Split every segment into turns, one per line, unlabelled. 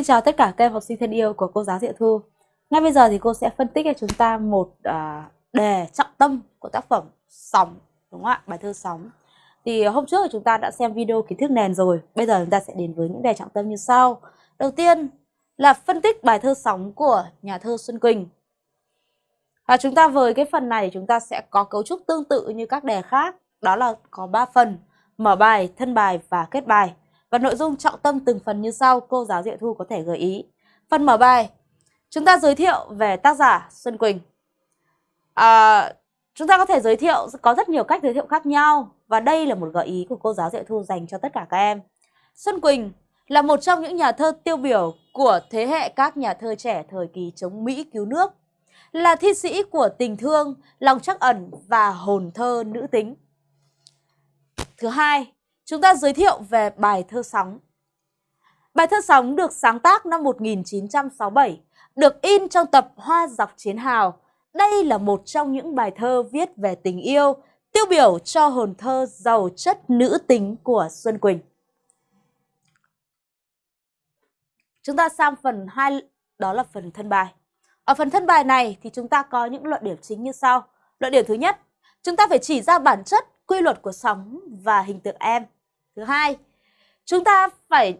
Xin chào tất cả các em học sinh thân yêu của cô giáo Diệu Thu. Ngay bây giờ thì cô sẽ phân tích cho chúng ta một uh, đề trọng tâm của tác phẩm Sóng, đúng không ạ? Bài thơ Sóng. Thì hôm trước thì chúng ta đã xem video kiến thức nền rồi. Bây giờ chúng ta sẽ đến với những đề trọng tâm như sau. Đầu tiên là phân tích bài thơ Sóng của nhà thơ Xuân Quỳnh. Và chúng ta với cái phần này chúng ta sẽ có cấu trúc tương tự như các đề khác. Đó là có 3 phần, mở bài, thân bài và kết bài. Và nội dung trọng tâm từng phần như sau, cô giáo Diệu Thu có thể gợi ý. Phần mở bài, chúng ta giới thiệu về tác giả Xuân Quỳnh. À, chúng ta có thể giới thiệu, có rất nhiều cách giới thiệu khác nhau. Và đây là một gợi ý của cô giáo Diệu Thu dành cho tất cả các em. Xuân Quỳnh là một trong những nhà thơ tiêu biểu của thế hệ các nhà thơ trẻ thời kỳ chống Mỹ cứu nước. Là thi sĩ của tình thương, lòng trắc ẩn và hồn thơ nữ tính. Thứ hai, chúng ta giới thiệu về bài thơ Sóng. Bài thơ Sóng được sáng tác năm 1967, được in trong tập Hoa dọc chiến hào. Đây là một trong những bài thơ viết về tình yêu, tiêu biểu cho hồn thơ giàu chất nữ tính của Xuân Quỳnh. Chúng ta sang phần 2, đó là phần thân bài. Ở phần thân bài này thì chúng ta có những luận điểm chính như sau. Luận điểm thứ nhất, chúng ta phải chỉ ra bản chất, quy luật của sóng và hình tượng em. Thứ hai, chúng ta phải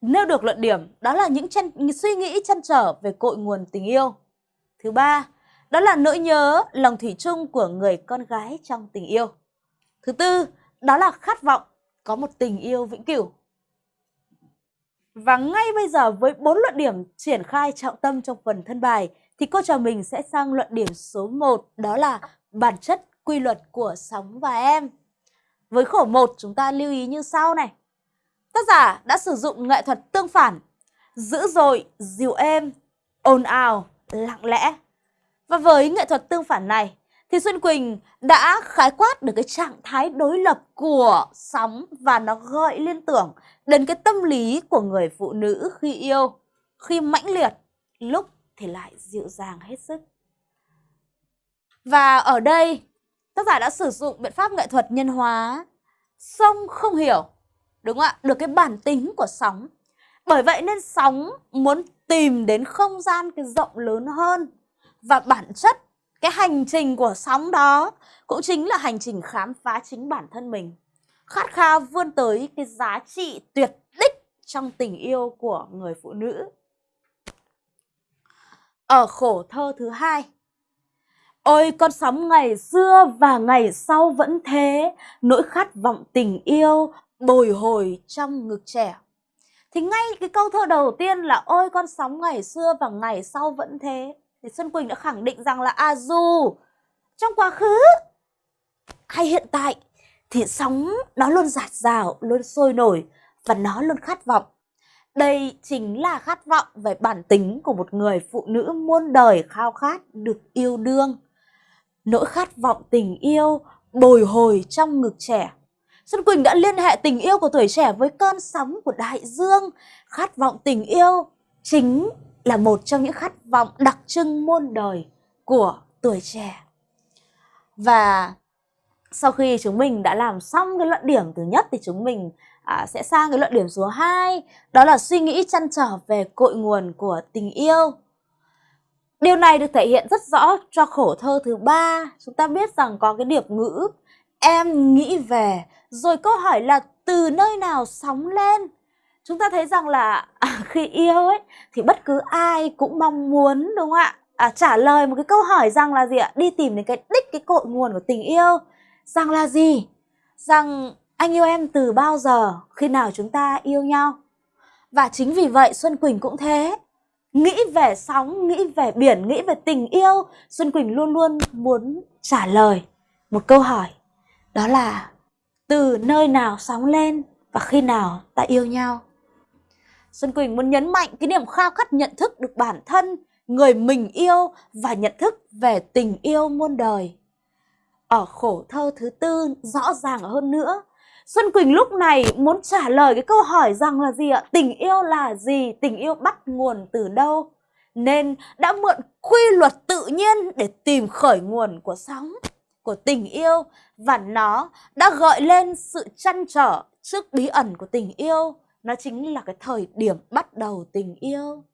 nêu được luận điểm, đó là những chân, suy nghĩ chăn trở về cội nguồn tình yêu. Thứ ba, đó là nỗi nhớ, lòng thủy chung của người con gái trong tình yêu. Thứ tư, đó là khát vọng có một tình yêu vĩnh cửu. Và ngay bây giờ với bốn luận điểm triển khai trọng tâm trong phần thân bài thì cô trò mình sẽ sang luận điểm số 1 đó là bản chất quy luật của sóng và em. Với khổ 1 chúng ta lưu ý như sau này. Tác giả đã sử dụng nghệ thuật tương phản, dữ dội, dịu êm, ồn ào, lặng lẽ. Và với nghệ thuật tương phản này thì Xuân Quỳnh đã khái quát được cái trạng thái đối lập của sóng và nó gợi liên tưởng đến cái tâm lý của người phụ nữ khi yêu, khi mãnh liệt, lúc thì lại dịu dàng hết sức. Và ở đây tác giả đã sử dụng biện pháp nghệ thuật nhân hóa. Sông không hiểu, đúng không ạ? Được cái bản tính của sóng. Bởi vậy nên sóng muốn tìm đến không gian cái rộng lớn hơn. Và bản chất, cái hành trình của sóng đó cũng chính là hành trình khám phá chính bản thân mình. Khát khao vươn tới cái giá trị tuyệt đích trong tình yêu của người phụ nữ. Ở khổ thơ thứ hai. Ôi con sóng ngày xưa và ngày sau vẫn thế, nỗi khát vọng tình yêu bồi hồi trong ngực trẻ. Thì ngay cái câu thơ đầu tiên là ôi con sóng ngày xưa và ngày sau vẫn thế. Thì Xuân Quỳnh đã khẳng định rằng là à dù trong quá khứ hay hiện tại thì sóng nó luôn giạt rào, luôn sôi nổi và nó luôn khát vọng. Đây chính là khát vọng về bản tính của một người phụ nữ muôn đời khao khát được yêu đương nỗi khát vọng tình yêu bồi hồi trong ngực trẻ. Xuân Quỳnh đã liên hệ tình yêu của tuổi trẻ với cơn sóng của đại dương. Khát vọng tình yêu chính là một trong những khát vọng đặc trưng muôn đời của tuổi trẻ. Và sau khi chúng mình đã làm xong cái luận điểm thứ nhất thì chúng mình à, sẽ sang cái luận điểm số 2 đó là suy nghĩ chăn trở về cội nguồn của tình yêu. Điều này được thể hiện rất rõ cho khổ thơ thứ ba. Chúng ta biết rằng có cái điệp ngữ em nghĩ về, rồi câu hỏi là từ nơi nào sóng lên. Chúng ta thấy rằng là à, khi yêu ấy thì bất cứ ai cũng mong muốn đúng không ạ? À, trả lời một cái câu hỏi rằng là gì ạ? Đi tìm đến cái đích cái cội nguồn của tình yêu. Rằng là gì? Rằng anh yêu em từ bao giờ? Khi nào chúng ta yêu nhau? Và chính vì vậy Xuân Quỳnh cũng thế nghĩ về sóng, nghĩ về biển, nghĩ về tình yêu, Xuân Quỳnh luôn luôn muốn trả lời một câu hỏi. Đó là từ nơi nào sóng lên và khi nào ta yêu nhau. Xuân Quỳnh muốn nhấn mạnh cái niềm khao khát nhận thức được bản thân, người mình yêu và nhận thức về tình yêu muôn đời. Ở khổ thơ thứ tư rõ ràng hơn nữa Xuân Quỳnh lúc này muốn trả lời cái câu hỏi rằng là gì ạ? Tình yêu là gì? Tình yêu bắt nguồn từ đâu? Nên đã mượn quy luật tự nhiên để tìm khởi nguồn của sóng, của tình yêu và nó đã gợi lên sự chăn trở trước bí ẩn của tình yêu. nó chính là cái thời điểm bắt đầu tình yêu.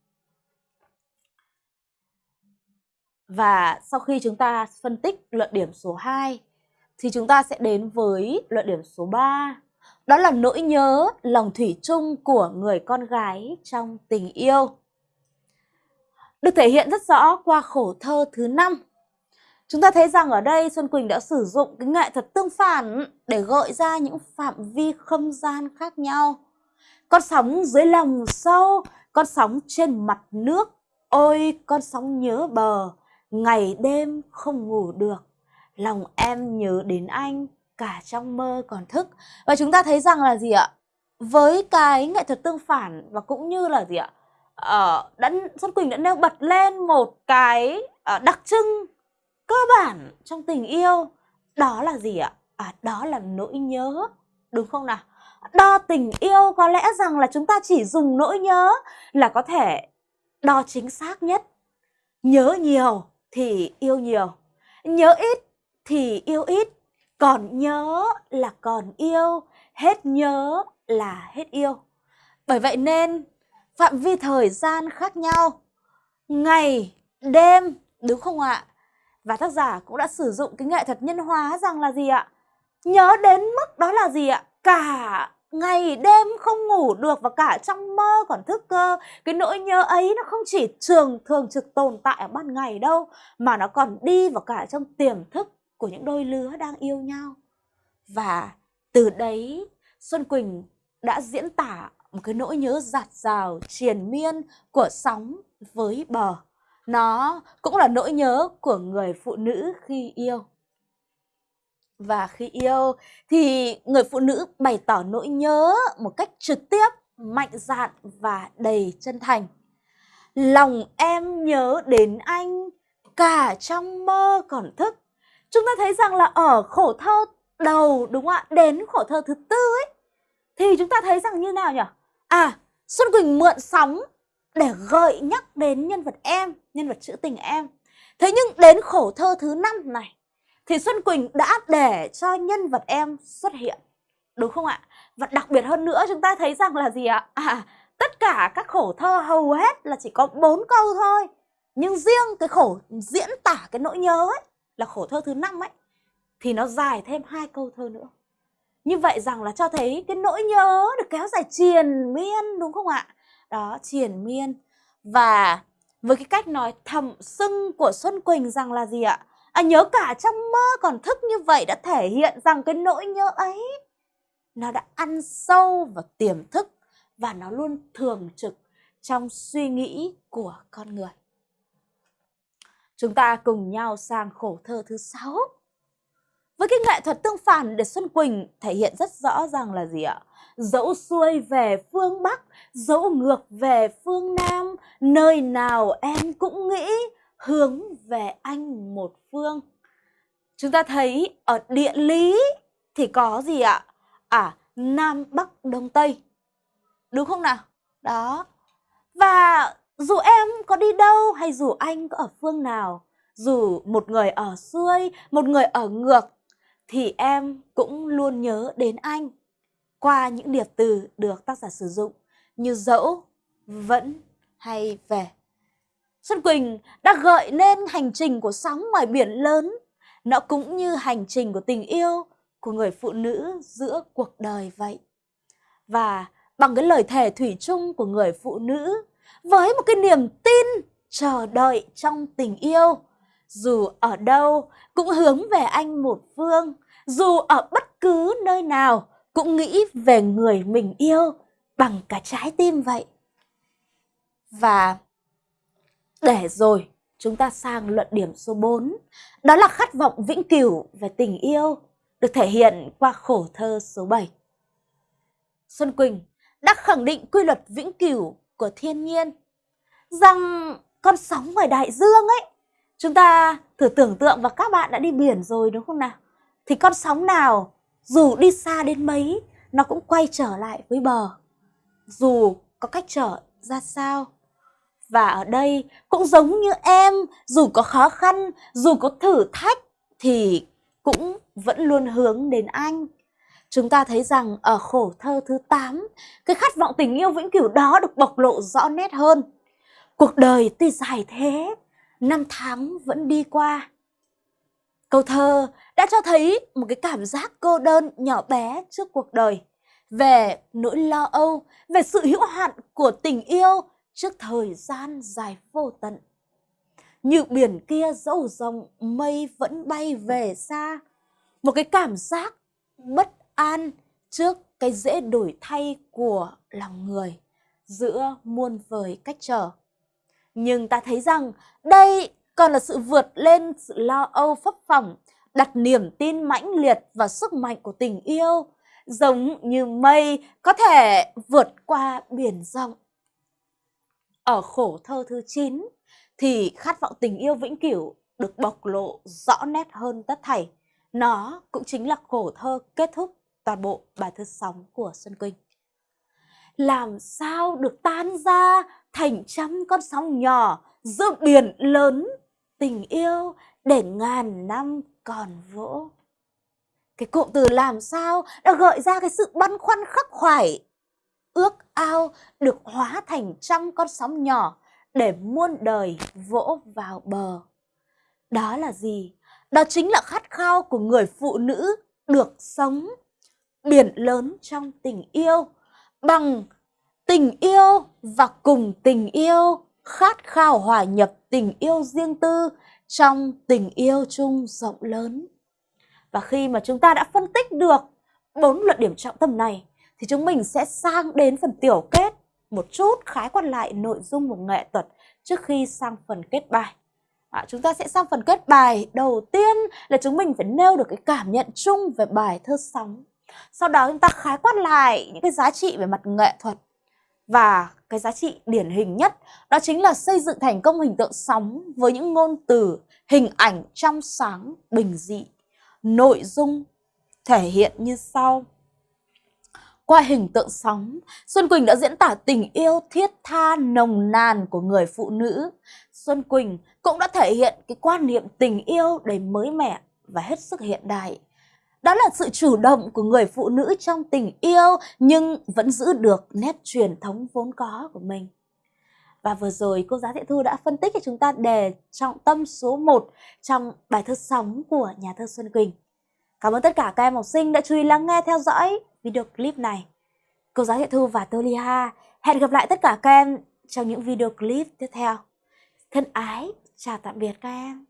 Và sau khi chúng ta phân tích luận điểm số 2 thì chúng ta sẽ đến với luận điểm số 3. Đó là nỗi nhớ lòng thủy chung của người con gái trong tình yêu. Được thể hiện rất rõ qua khổ thơ thứ 5. Chúng ta thấy rằng ở đây Xuân Quỳnh đã sử dụng cái nghệ thuật tương phản để gợi ra những phạm vi không gian khác nhau. Con sóng dưới lòng sâu, con sóng trên mặt nước, ôi con sóng nhớ bờ, ngày đêm không ngủ được. Lòng em nhớ đến anh, cả trong mơ còn thức. Và chúng ta thấy rằng là gì ạ? Với cái nghệ thuật tương phản và cũng như là gì ạ? Ờ, đã, Xuân Quỳnh đã nêu bật lên một cái uh, đặc trưng cơ bản trong tình yêu. Đó là gì ạ? À, đó là nỗi nhớ, đúng không nào? Đo tình yêu có lẽ rằng là chúng ta chỉ dùng nỗi nhớ là có thể đo chính xác nhất. Nhớ nhiều thì yêu nhiều, nhớ ít thì yêu ít, còn nhớ là còn yêu, hết nhớ là hết yêu. Bởi vậy nên phạm vi thời gian khác nhau, ngày, đêm, đúng không ạ? Và tác giả cũng đã sử dụng cái nghệ thuật nhân hóa rằng là gì ạ? Nhớ đến mức đó là gì ạ? Cả ngày đêm không ngủ được và cả trong mơ còn thức cơ. Cái nỗi nhớ ấy nó không chỉ trường thường trực tồn tại ở ban ngày đâu, mà nó còn đi vào cả trong tiềm thức của những đôi lứa đang yêu nhau. Và từ đấy Xuân Quỳnh đã diễn tả một cái nỗi nhớ giạt rào, triền miên của sóng với bờ. Nó cũng là nỗi nhớ của người phụ nữ khi yêu. Và khi yêu thì người phụ nữ bày tỏ nỗi nhớ một cách trực tiếp, mạnh dạn và đầy chân thành. Lòng em nhớ đến anh cả trong mơ còn thức. Chúng ta thấy rằng là ở khổ thơ đầu đúng không ạ? Đến khổ thơ thứ tư ấy thì chúng ta thấy rằng như nào nhỉ? À, Xuân Quỳnh mượn sóng để gợi nhắc đến nhân vật em, nhân vật trữ tình em. Thế nhưng đến khổ thơ thứ năm này thì Xuân Quỳnh đã để cho nhân vật em xuất hiện. Đúng không ạ? Và đặc biệt hơn nữa chúng ta thấy rằng là gì ạ? À, tất cả các khổ thơ hầu hết là chỉ có bốn câu thôi. Nhưng riêng cái khổ diễn tả cái nỗi nhớ ấy là khổ thơ thứ năm ấy thì nó dài thêm hai câu thơ nữa. Như vậy rằng là cho thấy cái nỗi nhớ được kéo dài triền miên đúng không ạ? Đó, triền miên. Và với cái cách nói thầm sưng của Xuân Quỳnh rằng là gì ạ? À, nhớ cả trong mơ còn thức như vậy đã thể hiện rằng cái nỗi nhớ ấy nó đã ăn sâu vào tiềm thức và nó luôn thường trực trong suy nghĩ của con người. Chúng ta cùng nhau sang khổ thơ thứ sáu. Với cái nghệ thuật tương phản để Xuân Quỳnh thể hiện rất rõ ràng là gì ạ? Dẫu xuôi về phương Bắc, dẫu ngược về phương Nam, nơi nào em cũng nghĩ hướng về anh một phương. Chúng ta thấy ở địa lý thì có gì ạ? À, Nam, Bắc, Đông, Tây. Đúng không nào? Đó. Và dù em có đi đâu hay dù anh có ở phương nào, dù một người ở xuôi, một người ở ngược, thì em cũng luôn nhớ đến anh qua những điệp từ được tác giả sử dụng như dẫu, vẫn hay về. Xuân Quỳnh đã gợi nên hành trình của sóng ngoài biển lớn. Nó cũng như hành trình của tình yêu của người phụ nữ giữa cuộc đời vậy. Và bằng cái lời thề thủy chung của người phụ nữ, với một cái niềm tin chờ đợi trong tình yêu, dù ở đâu cũng hướng về anh một phương, dù ở bất cứ nơi nào cũng nghĩ về người mình yêu bằng cả trái tim vậy. Và để rồi chúng ta sang luận điểm số 4, đó là khát vọng vĩnh cửu về tình yêu, được thể hiện qua khổ thơ số 7. Xuân Quỳnh đã khẳng định quy luật vĩnh cửu của thiên nhiên, rằng con sóng ngoài đại dương ấy, chúng ta thử tưởng tượng và các bạn đã đi biển rồi đúng không nào? Thì con sóng nào dù đi xa đến mấy, nó cũng quay trở lại với bờ. Dù có cách trở ra sao, và ở đây cũng giống như em, dù có khó khăn, dù có thử thách thì cũng vẫn luôn hướng đến anh chúng ta thấy rằng ở khổ thơ thứ 8, cái khát vọng tình yêu vĩnh cửu đó được bộc lộ rõ nét hơn. Cuộc đời tuy dài thế, năm tháng vẫn đi qua. Câu thơ đã cho thấy một cái cảm giác cô đơn nhỏ bé trước cuộc đời, về nỗi lo âu, về sự hữu hạn của tình yêu trước thời gian dài vô tận. Như biển kia dẫu rộng, mây vẫn bay về xa. Một cái cảm giác bất an trước cái dễ đổi thay của lòng người giữa muôn vời cách trở. Nhưng ta thấy rằng đây còn là sự vượt lên sự lo âu phấp phỏng, đặt niềm tin mãnh liệt và sức mạnh của tình yêu, giống như mây có thể vượt qua biển rộng. Ở khổ thơ thứ 9 thì khát vọng tình yêu vĩnh cửu được bộc lộ rõ nét hơn tất thảy. Nó cũng chính là khổ thơ kết thúc toàn bộ bài thơ sóng của Xuân Quỳnh. Làm sao được tan ra thành trăm con sóng nhỏ giữa biển lớn tình yêu để ngàn năm còn vỗ. Cái cụm từ làm sao đã gợi ra cái sự băn khoăn khắc khoải, ước ao được hóa thành trăm con sóng nhỏ để muôn đời vỗ vào bờ. Đó là gì? Đó chính là khát khao của người phụ nữ được sống biển lớn trong tình yêu bằng tình yêu và cùng tình yêu khát khao hòa nhập tình yêu riêng tư trong tình yêu chung rộng lớn. Và khi mà chúng ta đã phân tích được bốn luận điểm trọng tâm này thì chúng mình sẽ sang đến phần tiểu kết một chút khái quát lại nội dung của nghệ thuật trước khi sang phần kết bài. À, chúng ta sẽ sang phần kết bài đầu tiên là chúng mình phải nêu được cái cảm nhận chung về bài thơ sóng. Sau đó chúng ta khái quát lại những cái giá trị về mặt nghệ thuật và cái giá trị điển hình nhất đó chính là xây dựng thành công hình tượng sóng với những ngôn từ, hình ảnh trong sáng, bình dị. Nội dung thể hiện như sau. Qua hình tượng sóng, Xuân Quỳnh đã diễn tả tình yêu thiết tha nồng nàn của người phụ nữ. Xuân Quỳnh cũng đã thể hiện cái quan niệm tình yêu đầy mới mẻ và hết sức hiện đại. Đó là sự chủ động của người phụ nữ trong tình yêu nhưng vẫn giữ được nét truyền thống vốn có của mình. Và vừa rồi cô giáo thị Thu đã phân tích cho chúng ta đề trọng tâm số 1 trong bài thơ sóng của nhà thơ Xuân Quỳnh. Cảm ơn tất cả các em học sinh đã chú ý lắng nghe theo dõi video clip này. Cô giáo thị Thu và Tô Ly Ha hẹn gặp lại tất cả các em trong những video clip tiếp theo. Thân ái, chào tạm biệt các em.